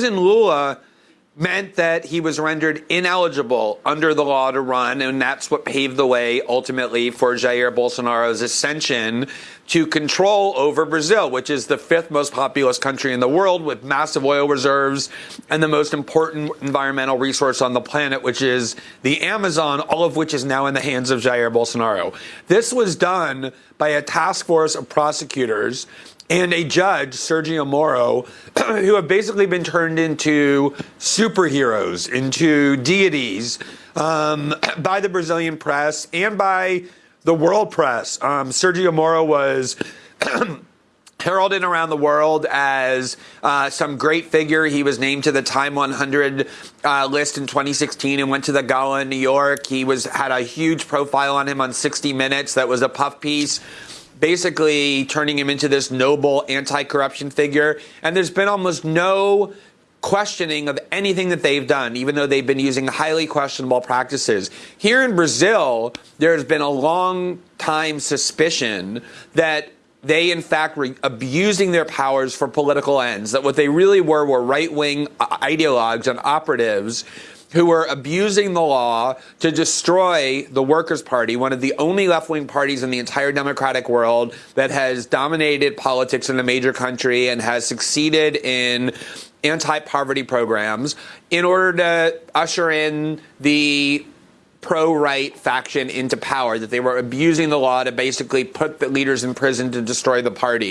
President Lula meant that he was rendered ineligible under the law to run, and that's what paved the way ultimately for Jair Bolsonaro's ascension to control over Brazil, which is the fifth most populous country in the world with massive oil reserves and the most important environmental resource on the planet, which is the Amazon, all of which is now in the hands of Jair Bolsonaro. This was done by a task force of prosecutors and a judge, Sergio Moro, who have basically been turned into superheroes, into deities um, by the Brazilian press and by the world press. Um, Sergio Moro was. heralded around the world as uh, some great figure. He was named to the Time 100 uh, list in 2016 and went to the gala in New York. He was had a huge profile on him on 60 Minutes. That was a puff piece basically turning him into this noble anti-corruption figure. And there's been almost no questioning of anything that they've done, even though they've been using highly questionable practices. Here in Brazil, there's been a long time suspicion that they, in fact, were abusing their powers for political ends, that what they really were were right wing ideologues and operatives who were abusing the law to destroy the Workers' Party, one of the only left wing parties in the entire democratic world that has dominated politics in a major country and has succeeded in anti poverty programs in order to usher in the pro right faction into power, that they were abusing the law to basically put the leaders in prison to destroy the party.